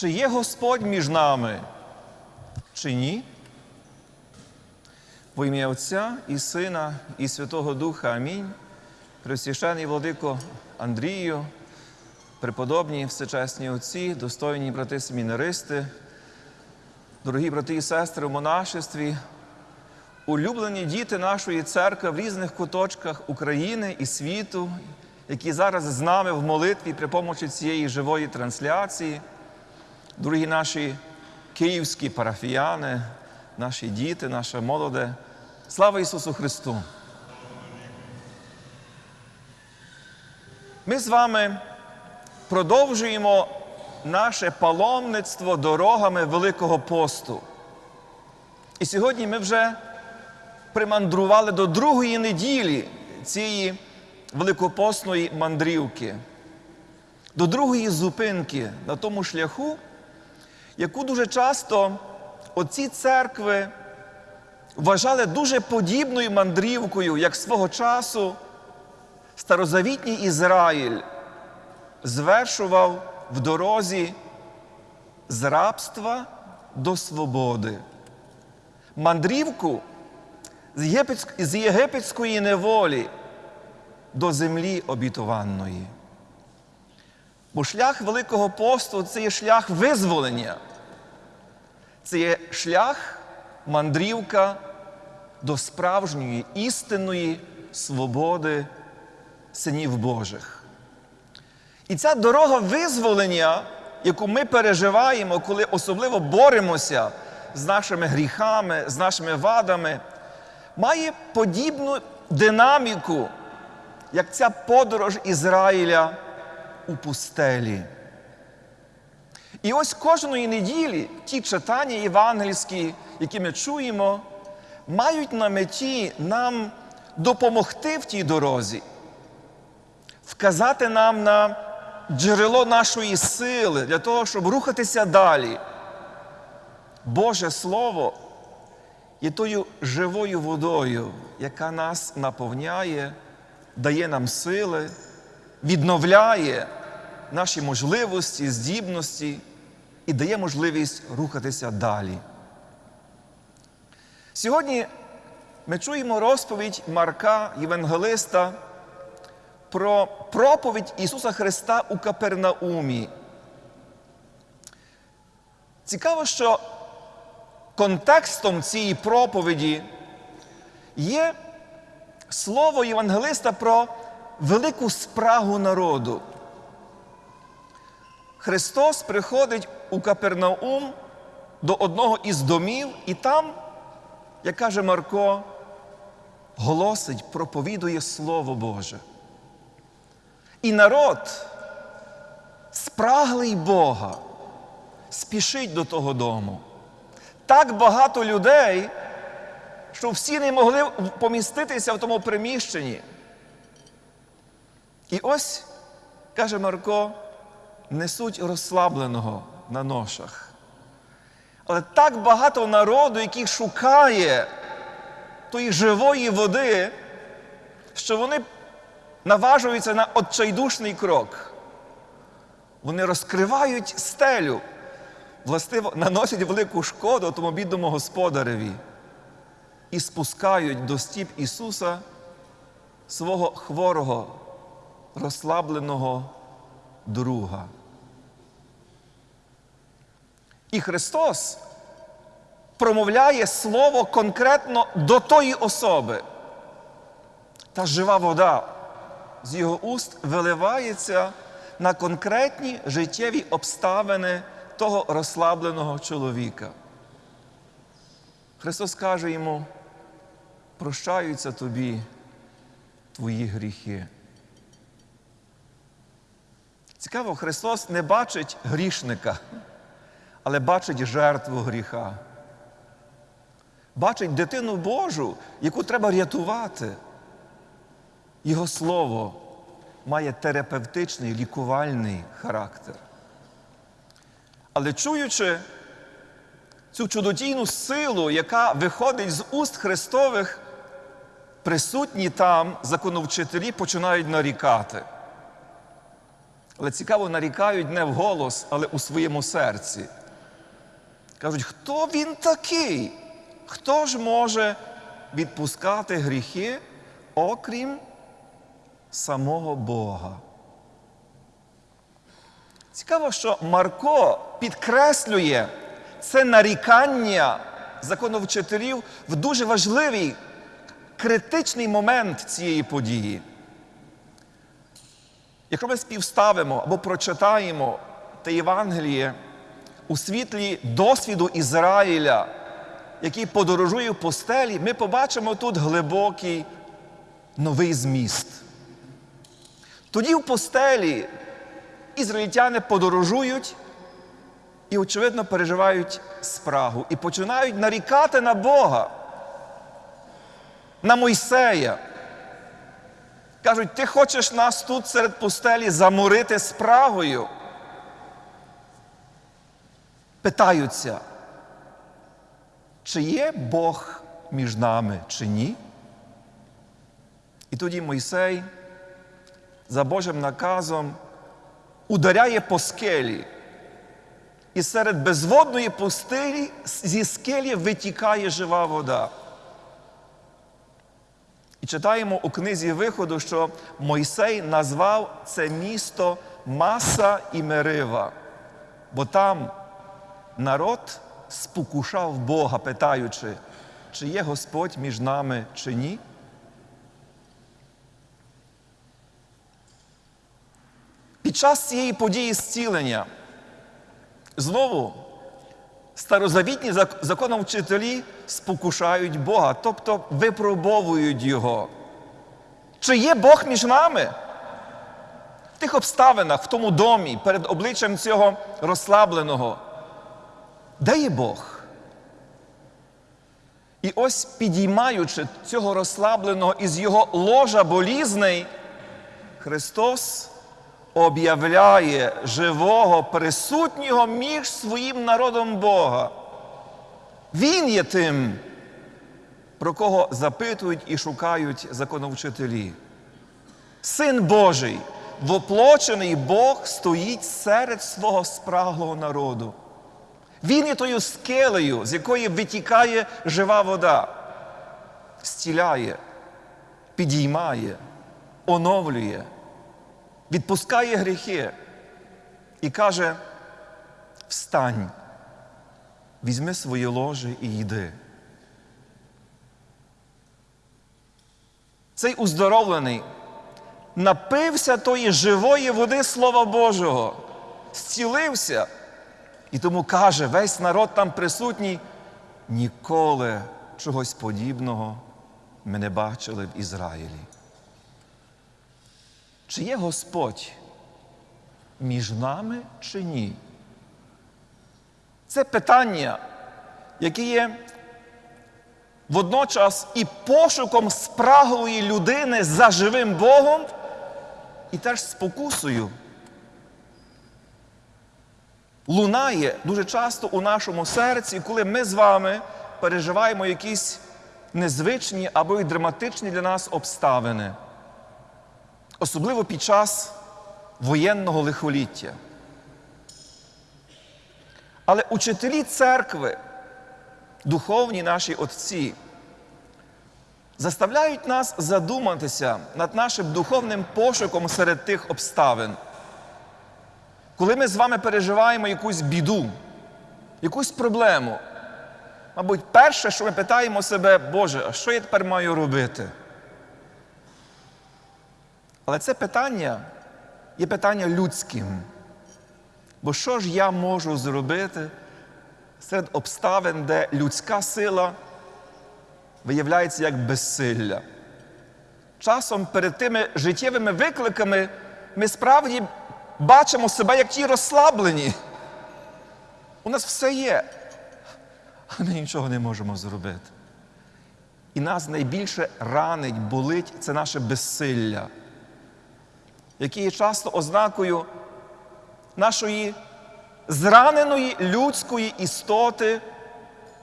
чи є Господь між нами, чи ні? Во ім'я Отця і Сина, і Святого Духа Амінь. Пресвящений владико Андрію, преподобні всечесні отці, достойні брати семінаристи, дорогі брати і сестри в монашестві, улюблені діти нашої церкви в різних куточках України і світу, які зараз з нами в молитві при помочі цієї живої трансляції, дорогі наші київські парафіяни, наші діти, наша молоде. Слава Ісусу Христу! Ми з вами продовжуємо наше паломництво дорогами Великого посту. І сьогодні ми вже примандрували до другої неділі цієї великопосної мандрівки, до другої зупинки на тому шляху, яку дуже часто оці церкви вважали дуже подібною мандрівкою, як свого часу старозавітній Ізраїль звершував в дорозі з рабства до свободи. Мандрівку з єгипетської неволі до землі обітованої. Бо шлях Великого посту це є шлях визволення, це є шлях мандрівка до справжньої істинної свободи синів Божих. І ця дорога визволення, яку ми переживаємо, коли особливо боремося з нашими гріхами, з нашими вадами, має подібну динаміку, як ця подорож Ізраїля у пустелі. І ось кожної неділі ті читання євангельські, які ми чуємо, мають на меті нам допомогти в тій дорозі, вказати нам на джерело нашої сили для того, щоб рухатися далі. Боже Слово є тою живою водою, яка нас наповняє, дає нам сили, відновляє наші можливості, здібності і дає можливість рухатися далі. Сьогодні ми чуємо розповідь Марка Євангелиста про проповідь Ісуса Христа у Капернаумі. Цікаво, що контекстом цієї проповіді є слово Євангелиста про велику спрагу народу. Христос приходить у Капернаум до одного із домів, і там, як каже Марко, голосить, проповідує Слово Боже. І народ, спраглий Бога, спішить до того дому. Так багато людей, що всі не могли поміститися в тому приміщенні. І ось, каже Марко, несуть розслабленого на ношах. Але так багато народу, який шукає тої живої води, що вони наважуються на отчайдушний крок. Вони розкривають стелю, властиво наносять велику шкоду тому бідному господареві і спускають до стіп Ісуса свого хворого, розслабленого друга. І Христос промовляє Слово конкретно до тої особи. Та жива вода з його уст виливається на конкретні життєві обставини того розслабленого чоловіка. Христос каже йому, прощаються тобі твої гріхи. Цікаво, Христос не бачить грішника, але бачить жертву гріха. Бачить дитину Божу, яку треба рятувати. Його слово має терапевтичний, лікувальний характер. Але чуючи цю чудодійну силу, яка виходить з уст Христових, присутні там законовчителі починають нарікати. Але цікаво, нарікають не вголос, але у своєму серці. Кажуть, хто він такий? Хто ж може відпускати гріхи, окрім самого Бога? Цікаво, що Марко підкреслює це нарікання законовчителів в дуже важливий, критичний момент цієї події. Якщо ми співставимо або прочитаємо те Євангеліє у світлі досвіду Ізраїля, який подорожує в постелі, ми побачимо тут глибокий новий зміст. Тоді в постелі ізраїльтяни подорожують і, очевидно, переживають спрагу і починають нарікати на Бога, на Мойсея. Кажуть, ти хочеш нас тут серед пустелі заморити спрагою. Питаються, чи є Бог між нами, чи ні? І тоді Мойсей за Божим наказом ударяє по скелі. І серед безводної пустелі зі скелі витікає жива вода. І читаємо у книзі виходу, що Мойсей назвав це місто Маса і Мерива, бо там народ спокушав Бога, питаючи, чи є Господь між нами, чи ні. Під час цієї події зцілення знову старозавітні законовчителі спокушають Бога, тобто випробовують Його. Чи є Бог між нами? В тих обставинах, в тому домі, перед обличчям цього розслабленого. Де Бог? І ось підіймаючи цього розслабленого із його ложа болізней, Христос об'являє живого, присутнього між своїм народом Бога. Він є тим, про кого запитують і шукають законовчителі. Син Божий, воплочений Бог стоїть серед свого спраглого народу. Він є тою скелею, з якої витікає жива вода, зціляє, підіймає, оновлює відпускає гріхи і каже: Встань, візьми своє ложе і йди. Цей уздоровлений напився тої живої води Слова Божого, зцілився. І тому каже, весь народ там присутній, ніколи чогось подібного ми не бачили в Ізраїлі. Чи є Господь між нами чи ні? Це питання, яке є водночас і пошуком спраглої людини за живим Богом, і теж спокусою. Лунає дуже часто у нашому серці, коли ми з вами переживаємо якісь незвичні або й драматичні для нас обставини особливо під час воєнного лихоліття. Але учителі церкви, духовні наші отці, заставляють нас задуматися над нашим духовним пошуком серед тих обставин. Коли ми з вами переживаємо якусь біду, якусь проблему, мабуть, перше, що ми питаємо себе, Боже, а що я тепер маю робити? Але це питання є питання людським. Бо що ж я можу зробити серед обставин, де людська сила виявляється як безсилля? Часом перед тими життєвими викликами ми справді бачимо себе як ті розслаблені. У нас все є, а ми нічого не можемо зробити. І нас найбільше ранить, болить це наше безсилля які є часто ознакою нашої зраненої людської істоти,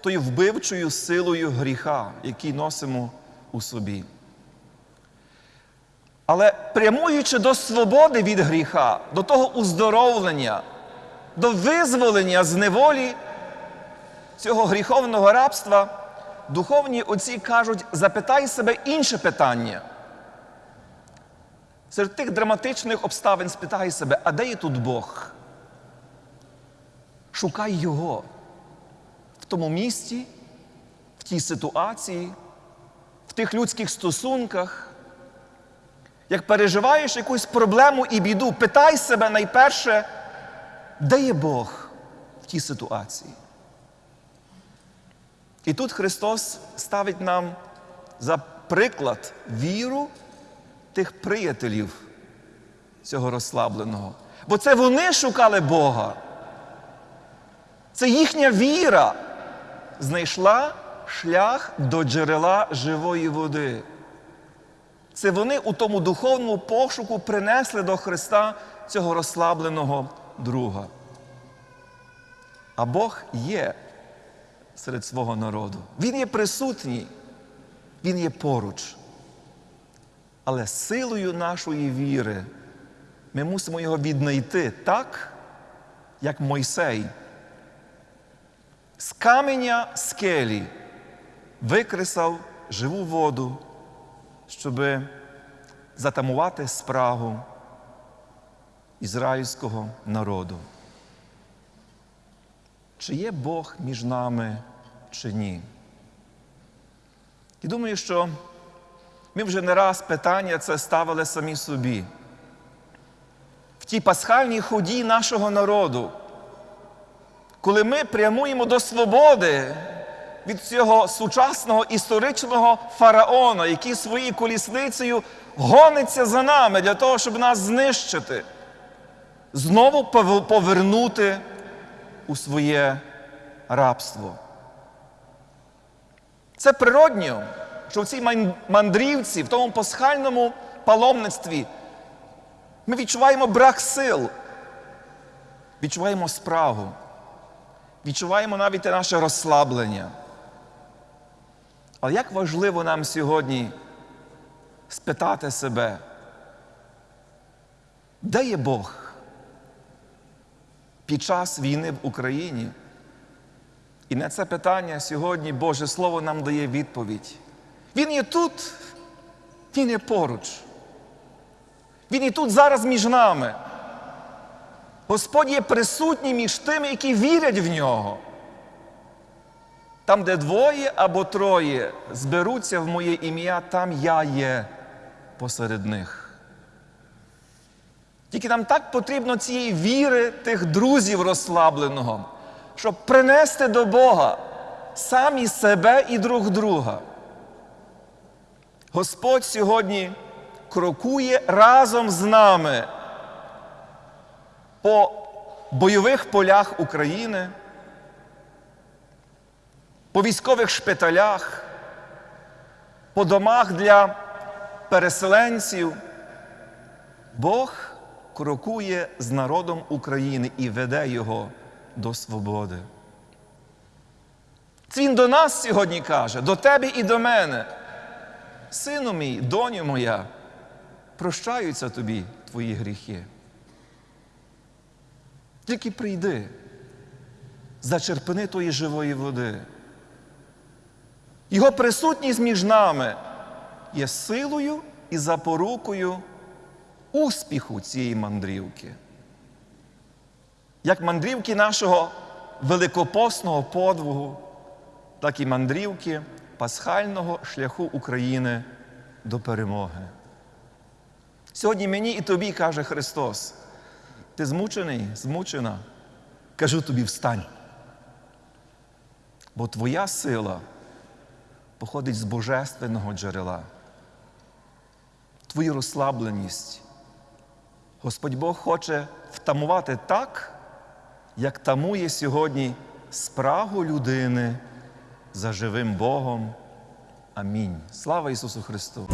тою вбивчою силою гріха, який носимо у собі. Але прямуючи до свободи від гріха, до того уздоровлення, до визволення з неволі цього гріховного рабства, духовні отці кажуть, запитай себе інше питання. Серед тих драматичних обставин спитай себе, а де є тут Бог? Шукай Його в тому місці, в тій ситуації, в тих людських стосунках. Як переживаєш якусь проблему і біду, питай себе найперше, де є Бог в тій ситуації. І тут Христос ставить нам за приклад віру тих приятелів цього розслабленого. Бо це вони шукали Бога. Це їхня віра знайшла шлях до джерела живої води. Це вони у тому духовному пошуку принесли до Христа цього розслабленого друга. А Бог є серед свого народу. Він є присутній, Він є поруч. Але силою нашої віри ми мусимо його віднайти так, як Мойсей. З каменя скелі викресав живу воду, щоб затамувати спрагу ізраїльського народу. Чи є Бог між нами, чи ні? І думаю, що ми вже не раз питання це ставили самі собі. В тій пасхальній ході нашого народу, коли ми прямуємо до свободи від цього сучасного історичного фараона, який своєю колісницею гониться за нами для того, щоб нас знищити, знову повернути у своє рабство. Це природньо, що в цій мандрівці, в тому пасхальному паломництві, ми відчуваємо брак сил, відчуваємо спрагу, відчуваємо навіть наше розслаблення. Але як важливо нам сьогодні спитати себе, де є Бог під час війни в Україні? І на це питання сьогодні Боже Слово нам дає відповідь. Він є тут, Він є поруч. Він є тут зараз між нами. Господь є присутній між тими, які вірять в нього. Там, де двоє або троє зберуться в моє ім'я, там я є посеред них. Тільки нам так потрібно цієї віри тих друзів розслабленого, щоб принести до Бога самі себе і друг друга. Господь сьогодні крокує разом з нами по бойових полях України по військових шпиталях, по домах для переселенців. Бог крокує з народом України і веде його до свободи. Це Він до нас сьогодні каже, до тебе і до мене. Сину мій, доню моя, прощаються тобі твої гріхи. Тільки прийди, зачерпни тої живої води. Його присутність між нами є силою і запорукою успіху цієї мандрівки. Як мандрівки нашого великопосного подвигу, так і мандрівки пасхального шляху України до перемоги. Сьогодні мені і тобі каже Христос, ти змучений, змучена, кажу тобі встань. Бо твоя сила походить з божественного джерела. Твою розслабленість. Господь Бог хоче втамувати так, як тамує сьогодні спрагу людини за живим Богом. Амінь. Слава Ісусу Христу!